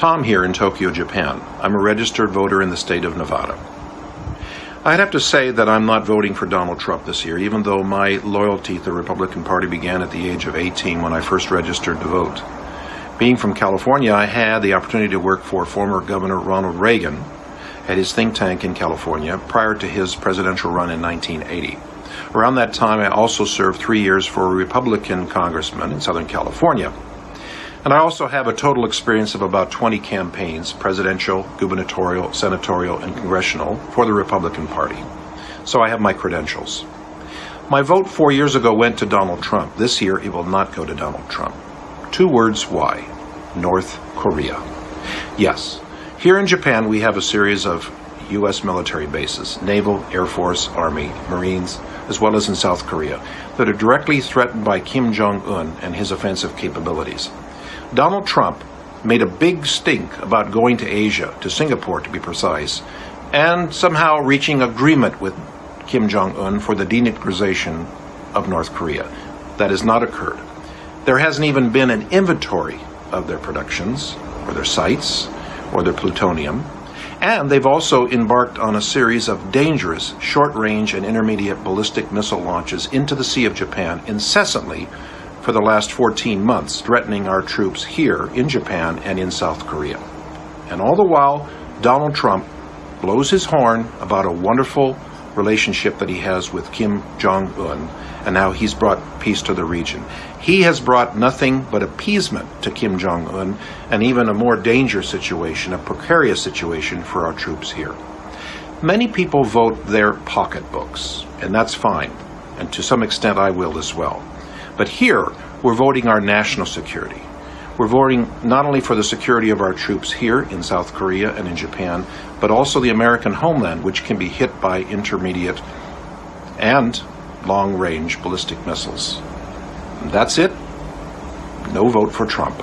Tom here in Tokyo, Japan. I'm a registered voter in the state of Nevada. I'd have to say that I'm not voting for Donald Trump this year, even though my loyalty to the Republican Party began at the age of 18 when I first registered to vote. Being from California, I had the opportunity to work for former Governor Ronald Reagan at his think tank in California prior to his presidential run in 1980. Around that time, I also served three years for a Republican congressman in Southern California. And I also have a total experience of about 20 campaigns, presidential, gubernatorial, senatorial, and congressional, for the Republican Party. So I have my credentials. My vote four years ago went to Donald Trump. This year, it will not go to Donald Trump. Two words why North Korea. Yes, here in Japan, we have a series of U.S. military bases Naval, Air Force, Army, Marines, as well as in South Korea, that are directly threatened by Kim Jong un and his offensive capabilities. Donald Trump made a big stink about going to Asia, to Singapore to be precise, and somehow reaching agreement with Kim Jong un for the denuclearization of North Korea. That has not occurred. There hasn't even been an inventory of their productions, or their sites, or their plutonium. And they've also embarked on a series of dangerous short range and intermediate ballistic missile launches into the Sea of Japan incessantly for the last 14 months, threatening our troops here in Japan and in South Korea. And all the while, Donald Trump blows his horn about a wonderful relationship that he has with Kim Jong un and how he's brought peace to the region. He has brought nothing but appeasement to Kim Jong un and even a more dangerous situation, a precarious situation for our troops here. Many people vote their pocketbooks, and that's fine, and to some extent I will as well. But here, we're voting our national security. We're voting not only for the security of our troops here in South Korea and in Japan, but also the American homeland, which can be hit by intermediate and long range ballistic missiles. That's it. No vote for Trump.